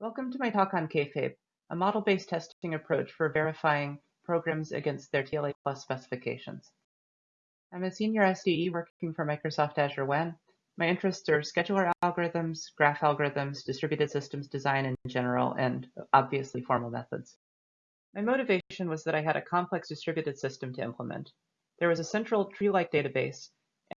Welcome to my talk on Kayfabe, a model-based testing approach for verifying programs against their TLA plus specifications. I'm a senior SDE working for Microsoft Azure WAN. My interests are scheduler algorithms, graph algorithms, distributed systems design in general, and obviously formal methods. My motivation was that I had a complex distributed system to implement. There was a central tree-like database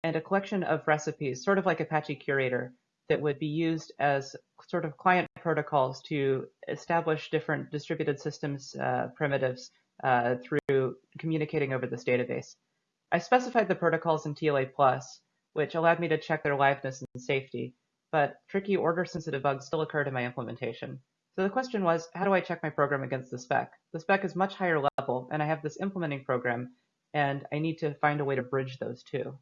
and a collection of recipes, sort of like Apache Curator, that would be used as sort of client protocols to establish different distributed systems uh, primitives uh, through communicating over this database. I specified the protocols in TLA+, which allowed me to check their liveness and safety, but tricky order-sensitive bugs still occurred in my implementation. So the question was, how do I check my program against the spec? The spec is much higher level, and I have this implementing program, and I need to find a way to bridge those two.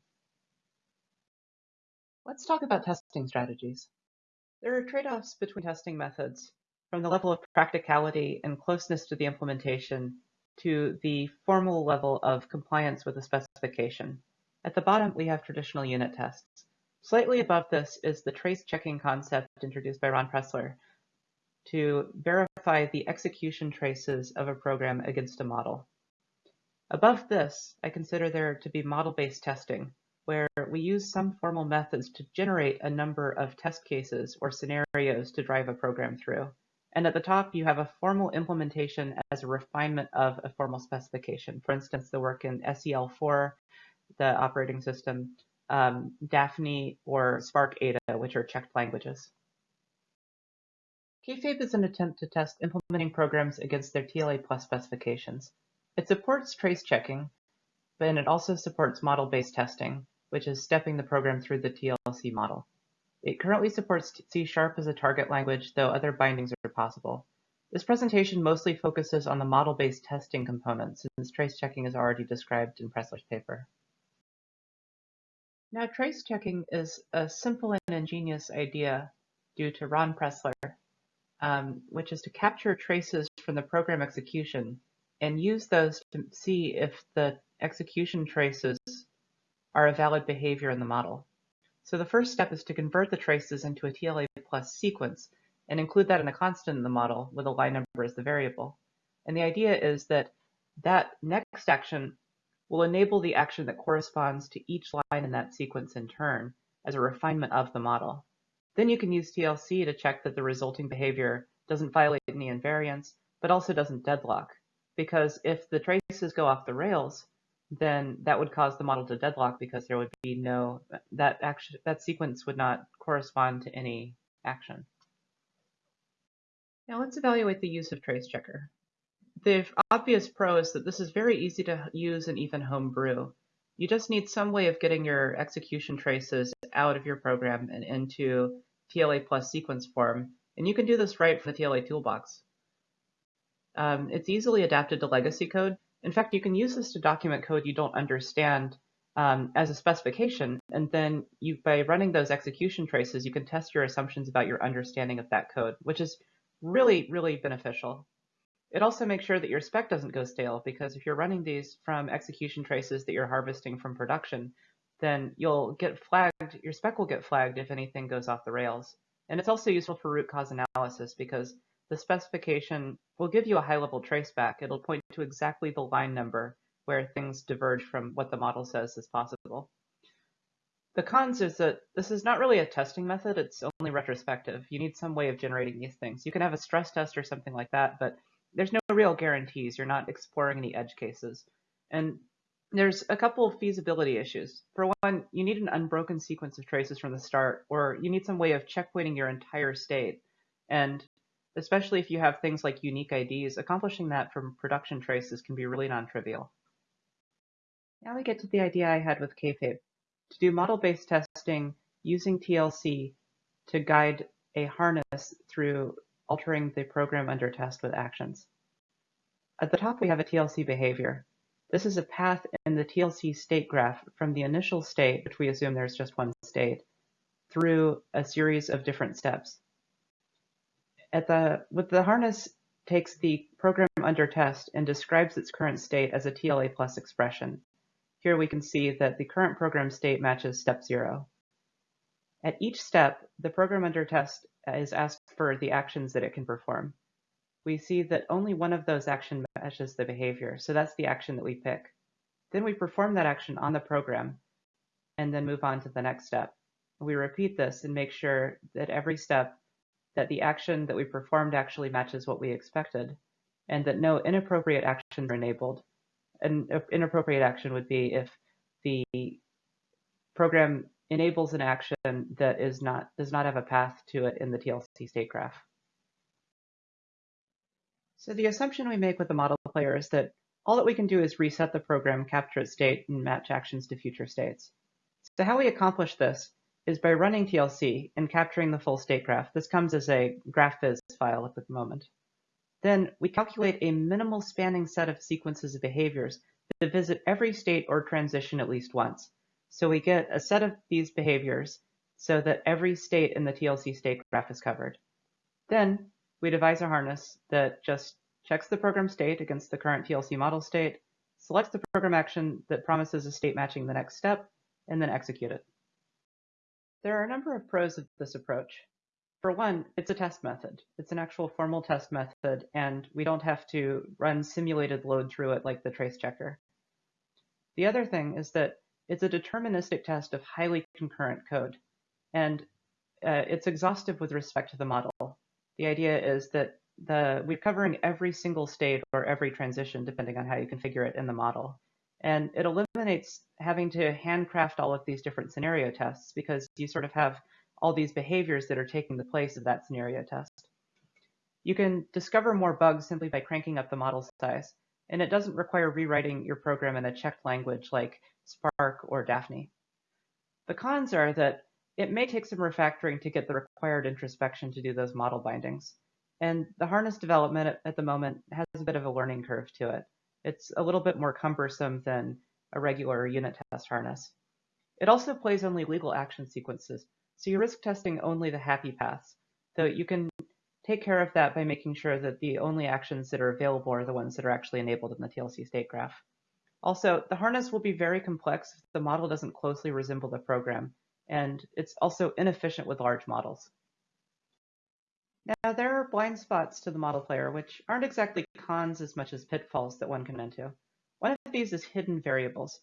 Let's talk about testing strategies. There are trade-offs between testing methods, from the level of practicality and closeness to the implementation to the formal level of compliance with the specification. At the bottom, we have traditional unit tests. Slightly above this is the trace checking concept introduced by Ron Pressler to verify the execution traces of a program against a model. Above this, I consider there to be model-based testing, where we use some formal methods to generate a number of test cases or scenarios to drive a program through. And at the top, you have a formal implementation as a refinement of a formal specification. For instance, the work in SEL4, the operating system, um, Dafny or Spark Ada, which are checked languages. Kayfabe is an attempt to test implementing programs against their TLA plus specifications. It supports trace checking, but it also supports model-based testing, which is stepping the program through the TLC model. It currently supports C Sharp as a target language, though other bindings are possible. This presentation mostly focuses on the model-based testing component, since trace checking is already described in Pressler's paper. Now, trace checking is a simple and ingenious idea due to Ron Presler, um, which is to capture traces from the program execution and use those to see if the execution traces are a valid behavior in the model. So the first step is to convert the traces into a TLA plus sequence and include that in a constant in the model with a line number as the variable. And the idea is that that next action will enable the action that corresponds to each line in that sequence in turn as a refinement of the model. Then you can use TLC to check that the resulting behavior doesn't violate any invariance, but also doesn't deadlock. Because if the traces go off the rails, then that would cause the model to deadlock because there would be no, that action, that sequence would not correspond to any action. Now let's evaluate the use of trace checker. The obvious pro is that this is very easy to use and even homebrew. You just need some way of getting your execution traces out of your program and into TLA plus sequence form, and you can do this right from the TLA toolbox. Um, it's easily adapted to legacy code, in fact, you can use this to document code you don't understand um, as a specification, and then you, by running those execution traces, you can test your assumptions about your understanding of that code, which is really, really beneficial. It also makes sure that your spec doesn't go stale, because if you're running these from execution traces that you're harvesting from production, then you'll get flagged, your spec will get flagged if anything goes off the rails. And it's also useful for root cause analysis because the specification will give you a high-level traceback. It'll point to exactly the line number where things diverge from what the model says is possible. The cons is that this is not really a testing method, it's only retrospective. You need some way of generating these things. You can have a stress test or something like that, but there's no real guarantees. You're not exploring any edge cases. And there's a couple of feasibility issues. For one, you need an unbroken sequence of traces from the start, or you need some way of checkpointing your entire state. And especially if you have things like unique IDs, accomplishing that from production traces can be really non-trivial. Now we get to the idea I had with Kayfabe, to do model-based testing using TLC to guide a harness through altering the program under test with actions. At the top, we have a TLC behavior. This is a path in the TLC state graph from the initial state, which we assume there's just one state, through a series of different steps at the with the harness takes the program under test and describes its current state as a TLA plus expression. Here we can see that the current program state matches step zero. At each step, the program under test is asked for the actions that it can perform. We see that only one of those actions matches the behavior, so that's the action that we pick. Then we perform that action on the program and then move on to the next step. We repeat this and make sure that every step that the action that we performed actually matches what we expected and that no inappropriate actions are enabled. An inappropriate action would be if the program enables an action that is not does not have a path to it in the TLC state graph. So the assumption we make with the model player is that all that we can do is reset the program, capture its state, and match actions to future states. So how we accomplish this is by running TLC and capturing the full state graph. This comes as a GraphViz file at the moment. Then we calculate a minimal spanning set of sequences of behaviors that visit every state or transition at least once. So we get a set of these behaviors so that every state in the TLC state graph is covered. Then we devise a harness that just checks the program state against the current TLC model state, selects the program action that promises a state matching the next step, and then execute it. There are a number of pros of this approach. For one, it's a test method. It's an actual formal test method, and we don't have to run simulated load through it like the trace checker. The other thing is that it's a deterministic test of highly concurrent code, and uh, it's exhaustive with respect to the model. The idea is that the, we're covering every single state or every transition, depending on how you configure it in the model. And it eliminates having to handcraft all of these different scenario tests because you sort of have all these behaviors that are taking the place of that scenario test. You can discover more bugs simply by cranking up the model size, and it doesn't require rewriting your program in a checked language like Spark or Dafny. The cons are that it may take some refactoring to get the required introspection to do those model bindings. And the harness development at the moment has a bit of a learning curve to it. It's a little bit more cumbersome than a regular unit test harness. It also plays only legal action sequences, so you're risk testing only the happy paths, though you can take care of that by making sure that the only actions that are available are the ones that are actually enabled in the TLC state graph. Also, the harness will be very complex if the model doesn't closely resemble the program, and it's also inefficient with large models. Now, there are blind spots to the model player, which aren't exactly cons as much as pitfalls that one can into. One of these is hidden variables.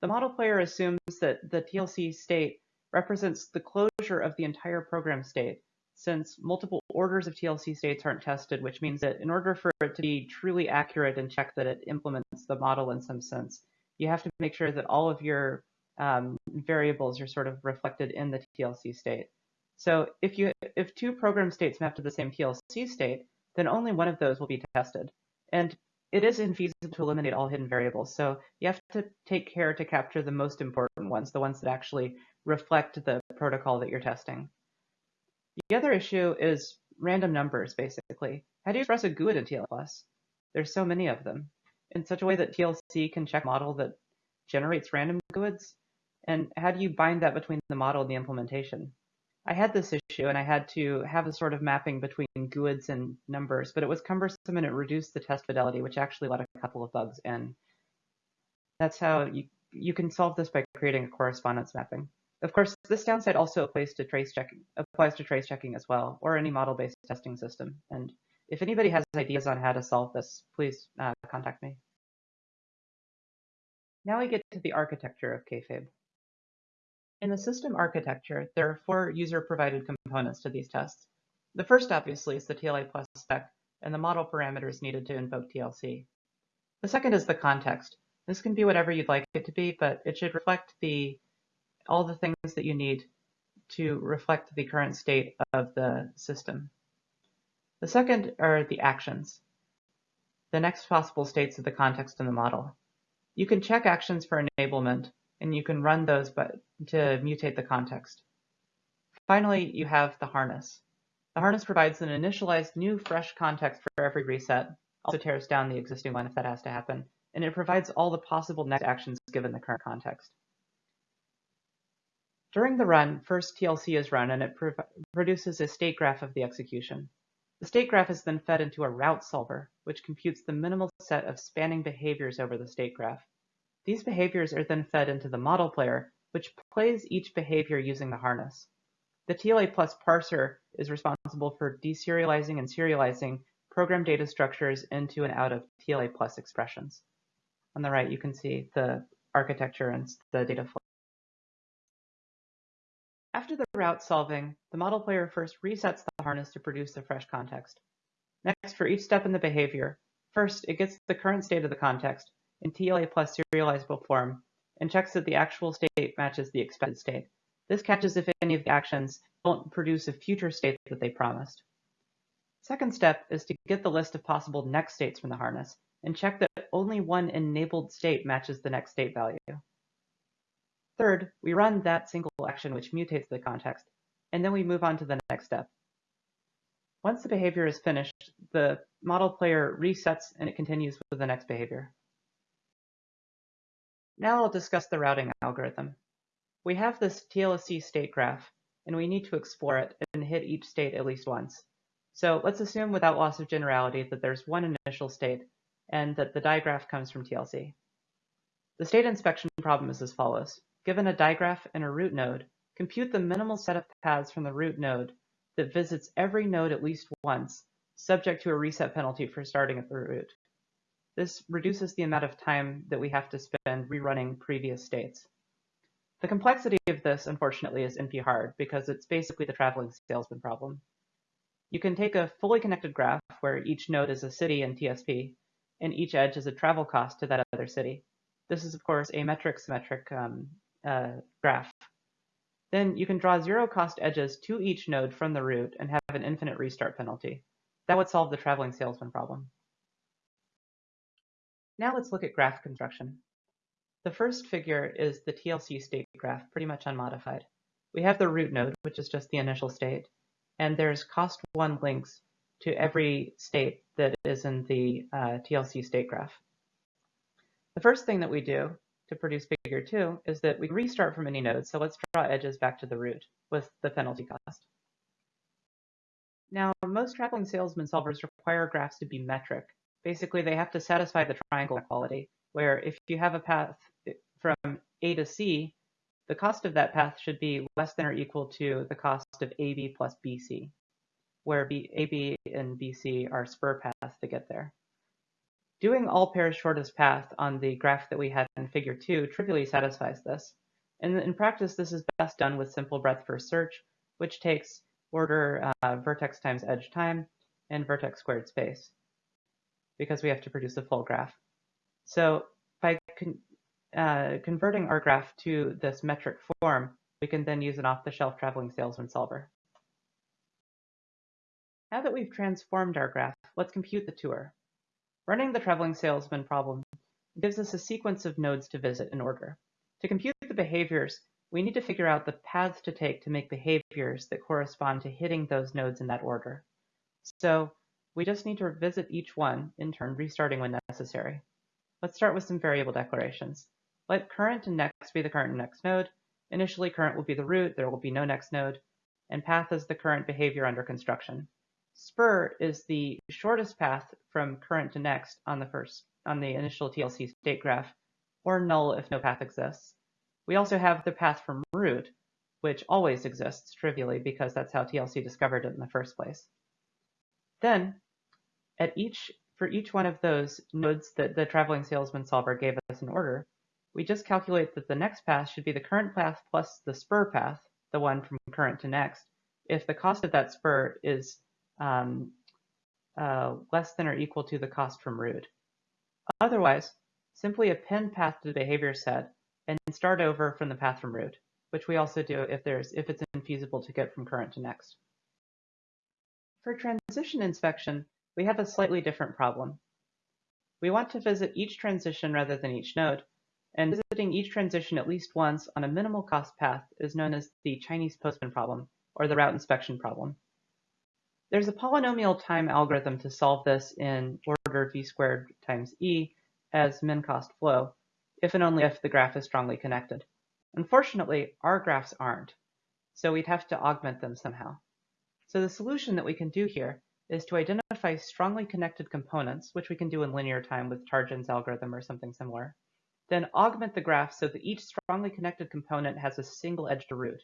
The model player assumes that the TLC state represents the closure of the entire program state, since multiple orders of TLC states aren't tested, which means that in order for it to be truly accurate and check that it implements the model in some sense, you have to make sure that all of your um, variables are sort of reflected in the TLC state. So if you if two program states map to the same TLC state, then only one of those will be tested. And it is infeasible to eliminate all hidden variables. So you have to take care to capture the most important ones, the ones that actually reflect the protocol that you're testing. The other issue is random numbers, basically. How do you express a GUID in TLS? There's so many of them. In such a way that TLC can check model that generates random GUIDs? And how do you bind that between the model and the implementation? I had this issue and I had to have a sort of mapping between GUIDs and numbers, but it was cumbersome and it reduced the test fidelity, which actually let a couple of bugs in. That's how you, you can solve this by creating a correspondence mapping. Of course, this downside also applies to trace checking, applies to trace checking as well, or any model-based testing system. And if anybody has ideas on how to solve this, please uh, contact me. Now we get to the architecture of Kayfabe. In the system architecture, there are four user-provided components to these tests. The first, obviously, is the TLA plus spec and the model parameters needed to invoke TLC. The second is the context. This can be whatever you'd like it to be, but it should reflect the all the things that you need to reflect the current state of the system. The second are the actions, the next possible states of the context in the model. You can check actions for enablement, and you can run those but to mutate the context. Finally, you have the harness. The harness provides an initialized new fresh context for every reset, also tears down the existing one if that has to happen, and it provides all the possible next actions given the current context. During the run, first TLC is run and it pro produces a state graph of the execution. The state graph is then fed into a route solver, which computes the minimal set of spanning behaviors over the state graph. These behaviors are then fed into the model player, which plays each behavior using the harness. The TLA plus parser is responsible for deserializing and serializing program data structures into and out of TLA plus expressions. On the right, you can see the architecture and the data flow. After the route solving, the model player first resets the harness to produce the fresh context. Next, for each step in the behavior, first it gets the current state of the context in TLA plus serializable form and checks that the actual state matches the expected state. This catches if any of the actions don't produce a future state that they promised. Second step is to get the list of possible next states from the harness and check that only one enabled state matches the next state value. Third, we run that single action which mutates the context, and then we move on to the next step. Once the behavior is finished, the model player resets and it continues with the next behavior. Now I'll discuss the routing algorithm. We have this TLC state graph, and we need to explore it and hit each state at least once. So let's assume without loss of generality that there's one initial state and that the digraph comes from TLC. The state inspection problem is as follows. Given a digraph and a root node, compute the minimal set of paths from the root node that visits every node at least once, subject to a reset penalty for starting at the root. This reduces the amount of time that we have to spend rerunning previous states. The complexity of this, unfortunately, is NP hard because it's basically the traveling salesman problem. You can take a fully connected graph where each node is a city in TSP, and each edge is a travel cost to that other city. This is, of course, a metric symmetric um, uh, graph. Then you can draw zero cost edges to each node from the root and have an infinite restart penalty. That would solve the traveling salesman problem. Now let's look at graph construction. The first figure is the TLC state graph, pretty much unmodified. We have the root node, which is just the initial state, and there's cost one links to every state that is in the uh, TLC state graph. The first thing that we do to produce figure two is that we restart from any node. So let's draw edges back to the root with the penalty cost. Now, most traveling salesman solvers require graphs to be metric. Basically, they have to satisfy the triangle equality, where if you have a path from A to C, the cost of that path should be less than or equal to the cost of AB plus BC, where B, AB and BC are spur paths to get there. Doing all pairs shortest path on the graph that we had in figure 2 trivially satisfies this. And in practice, this is best done with simple breadth first search, which takes order uh, vertex times edge time and vertex squared space, because we have to produce a full graph. So by con uh, converting our graph to this metric form, we can then use an off-the-shelf traveling salesman solver. Now that we've transformed our graph, let's compute the tour. Running the traveling salesman problem gives us a sequence of nodes to visit in order. To compute the behaviors, we need to figure out the paths to take to make behaviors that correspond to hitting those nodes in that order. So we just need to visit each one, in turn restarting when necessary. Let's start with some variable declarations. Let current and next be the current and next node. Initially, current will be the root, there will be no next node, and path is the current behavior under construction. Spur is the shortest path from current to next on the first on the initial TLC state graph, or null if no path exists. We also have the path from root, which always exists trivially because that's how TLC discovered it in the first place. Then, at each for each one of those nodes that the traveling salesman solver gave us an order, we just calculate that the next path should be the current path plus the spur path, the one from current to next, if the cost of that spur is um, uh, less than or equal to the cost from root. Otherwise, simply append path to the behavior set and start over from the path from root, which we also do if there's if it's infeasible to get from current to next. For transition inspection, we have a slightly different problem. We want to visit each transition rather than each node, and visiting each transition at least once on a minimal cost path is known as the Chinese postman problem, or the route inspection problem. There's a polynomial time algorithm to solve this in order v squared times e as min cost flow, if and only if the graph is strongly connected. Unfortunately, our graphs aren't, so we'd have to augment them somehow. So the solution that we can do here is to identify strongly connected components, which we can do in linear time with Tarjan's algorithm or something similar, then augment the graph so that each strongly connected component has a single edge to root.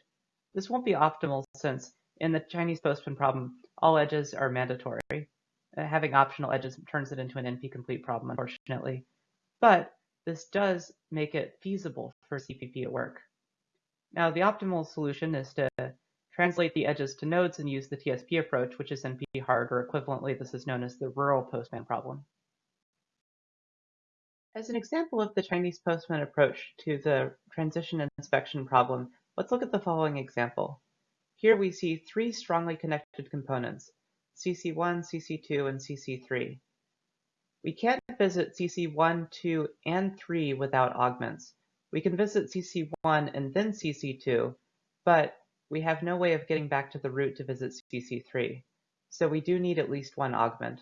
This won't be optimal since in the Chinese postman problem, all edges are mandatory. Uh, having optional edges turns it into an NP-complete problem, unfortunately. But this does make it feasible for CPP at work. Now, the optimal solution is to translate the edges to nodes and use the TSP approach, which is NP hard, or equivalently, this is known as the rural postman problem. As an example of the Chinese postman approach to the transition inspection problem, let's look at the following example. Here we see three strongly connected components, CC1, CC2, and CC3. We can't visit CC1, 2, and 3 without augments. We can visit CC1 and then CC2, but we have no way of getting back to the root to visit CC3. So we do need at least one augment.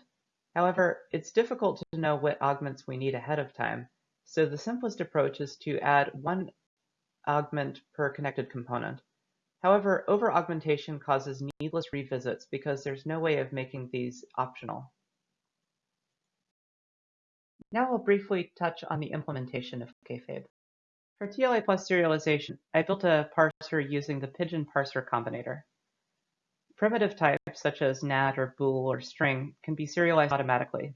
However, it's difficult to know what augments we need ahead of time, so the simplest approach is to add one augment per connected component. However, over-augmentation causes needless revisits because there's no way of making these optional. Now I'll briefly touch on the implementation of Kayfabe. For TLA plus serialization, I built a parser using the Pidgin parser combinator. Primitive types such as nat or bool or string can be serialized automatically.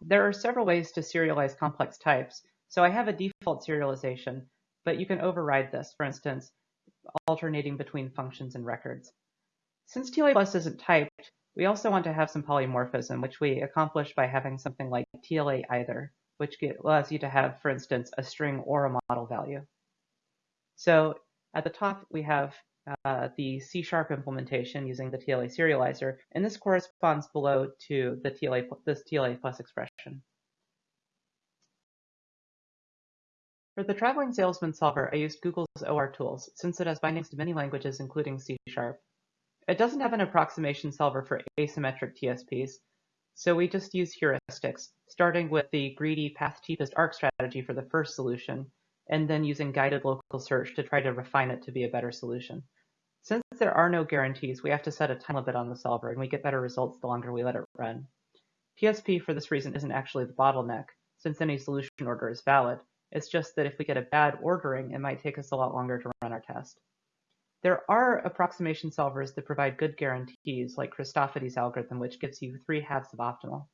There are several ways to serialize complex types, so I have a default serialization, but you can override this, for instance, alternating between functions and records. Since TLA plus isn't typed, we also want to have some polymorphism, which we accomplish by having something like TLA either, which allows you to have, for instance, a string or a model value. So at the top, we have uh, the C-sharp implementation using the TLA serializer, and this corresponds below to the TLA, this TLA plus expression. For the traveling salesman solver, I used Google's OR tools, since it has bindings to many languages, including C-sharp. It doesn't have an approximation solver for asymmetric TSPs, so we just use heuristics, starting with the greedy path cheapest arc strategy for the first solution, and then using guided local search to try to refine it to be a better solution. Since there are no guarantees, we have to set a time limit on the solver, and we get better results the longer we let it run. TSP, for this reason, isn't actually the bottleneck, since any solution order is valid. It's just that if we get a bad ordering, it might take us a lot longer to run our test. There are approximation solvers that provide good guarantees, like Christofides' algorithm, which gives you three halves of optimal.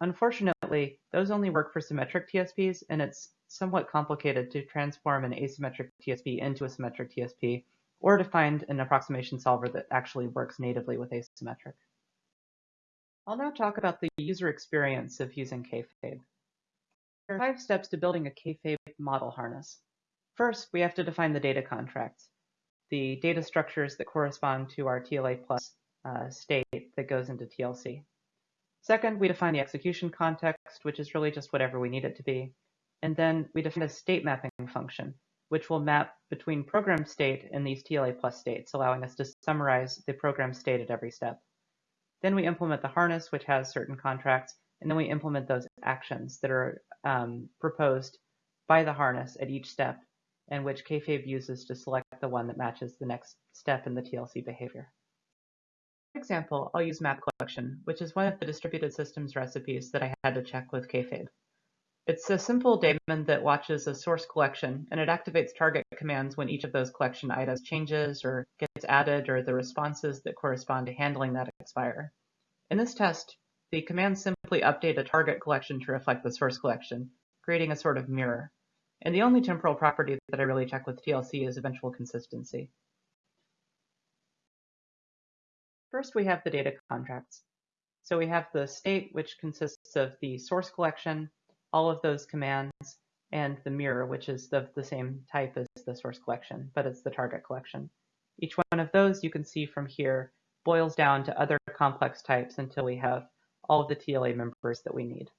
Unfortunately, those only work for symmetric TSPs, and it's somewhat complicated to transform an asymmetric TSP into a symmetric TSP, or to find an approximation solver that actually works natively with asymmetric. I'll now talk about the user experience of using Kayfabe. There are five steps to building a Kayfabe model harness. First, we have to define the data contracts the data structures that correspond to our TLA plus uh, state that goes into TLC. Second, we define the execution context, which is really just whatever we need it to be. And then we define a state mapping function, which will map between program state and these TLA plus states, allowing us to summarize the program state at every step. Then we implement the harness, which has certain contracts, and then we implement those actions that are um, proposed by the harness at each step and which Kayfabe uses to select the one that matches the next step in the TLC behavior. For example, I'll use map collection, which is one of the distributed systems recipes that I had to check with Kayfabe. It's a simple daemon that watches a source collection, and it activates target commands when each of those collection items changes or gets added or the responses that correspond to handling that expire. In this test, the commands simply update a target collection to reflect the source collection, creating a sort of mirror. And the only temporal property that I really check with TLC is eventual consistency. First, we have the data contracts. So we have the state, which consists of the source collection, all of those commands, and the mirror, which is of the same type as the source collection, but it's the target collection. Each one of those, you can see from here, boils down to other complex types until we have all of the TLA members that we need.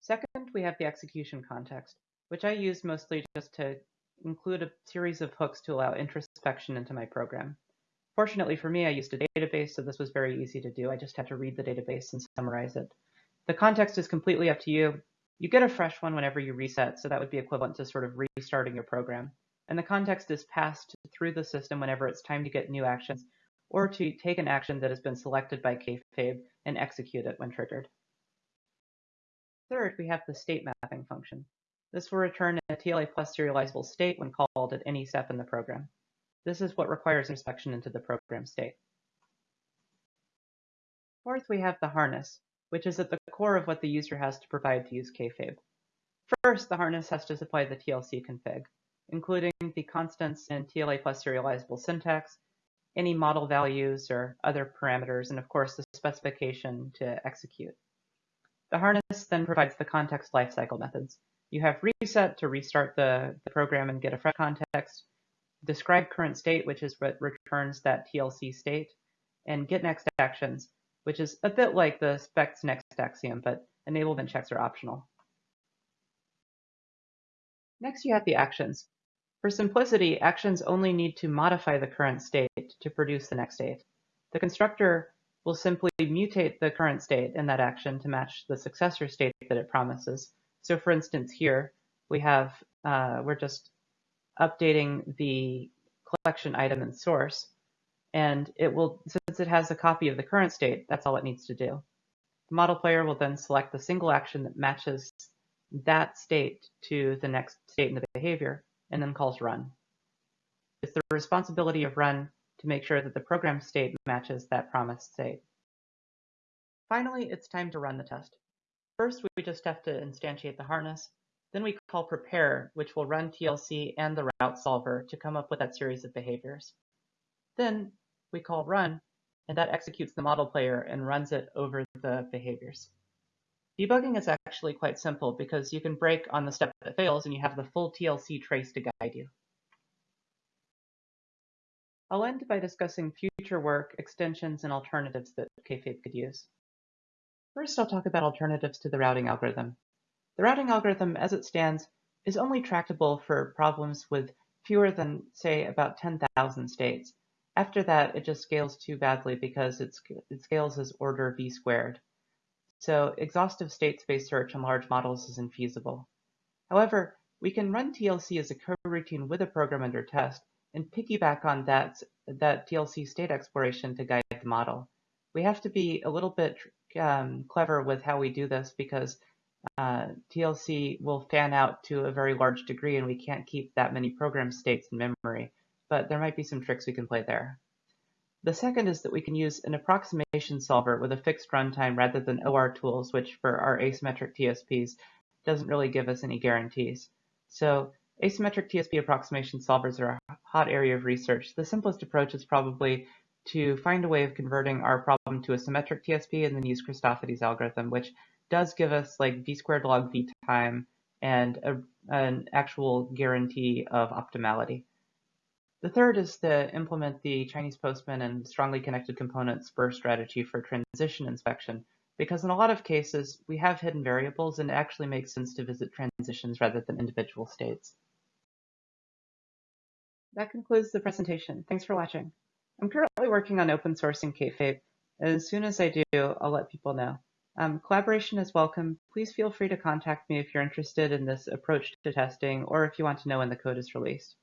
Second, we have the execution context, which I use mostly just to include a series of hooks to allow introspection into my program. Fortunately for me, I used a database, so this was very easy to do. I just had to read the database and summarize it. The context is completely up to you. You get a fresh one whenever you reset, so that would be equivalent to sort of restarting your program. And the context is passed through the system whenever it's time to get new actions, or to take an action that has been selected by Kayfabe and execute it when triggered. Third, we have the state mapping function. This will return a TLA plus serializable state when called at any step in the program. This is what requires inspection into the program state. Fourth, we have the harness, which is at the core of what the user has to provide to use Kayfabe. First, the harness has to supply the TLC config, including the constants and TLA plus serializable syntax, any model values or other parameters, and of course the specification to execute. The harness then provides the context lifecycle methods. You have reset to restart the, the program and get a fresh context, describe current state, which is what returns that TLC state, and get next actions, which is a bit like the specs next axiom, but enablement checks are optional. Next, you have the actions. For simplicity, actions only need to modify the current state to produce the next state. The constructor will simply mutate the current state in that action to match the successor state that it promises. So for instance, here we have, uh, we're just updating the collection item and source, and it will, since it has a copy of the current state, that's all it needs to do. The model player will then select the single action that matches that state to the next state in the behavior, and then calls run. It's the responsibility of run to make sure that the program state matches that promised state. Finally, it's time to run the test. First, we just have to instantiate the harness. Then we call prepare, which will run TLC and the route solver to come up with that series of behaviors. Then we call run, and that executes the model player and runs it over the behaviors. Debugging is actually quite simple because you can break on the step that fails and you have the full TLC trace to guide you. I'll end by discussing future work, extensions, and alternatives that Kayfabe could use. First, I'll talk about alternatives to the routing algorithm. The routing algorithm, as it stands, is only tractable for problems with fewer than, say, about 10,000 states. After that, it just scales too badly because it scales as order v squared. So exhaustive state space search on large models is infeasible. However, we can run TLC as a coroutine with a program under test and piggyback on that, that TLC state exploration to guide the model. We have to be a little bit um, clever with how we do this because uh, TLC will fan out to a very large degree and we can't keep that many program states in memory, but there might be some tricks we can play there. The second is that we can use an approximation solver with a fixed runtime rather than OR tools, which for our asymmetric TSPs doesn't really give us any guarantees. So asymmetric TSP approximation solvers are a hot area of research. The simplest approach is probably to find a way of converting our problem to a symmetric TSP and then use Christofides algorithm, which does give us like v squared log v time and a, an actual guarantee of optimality. The third is to implement the Chinese Postman and strongly connected components burst strategy for transition inspection, because in a lot of cases, we have hidden variables and it actually makes sense to visit transitions rather than individual states. That concludes the presentation. Thanks for watching. I'm currently working on open sourcing Kayfabe. As soon as I do, I'll let people know. Um, collaboration is welcome. Please feel free to contact me if you're interested in this approach to testing or if you want to know when the code is released.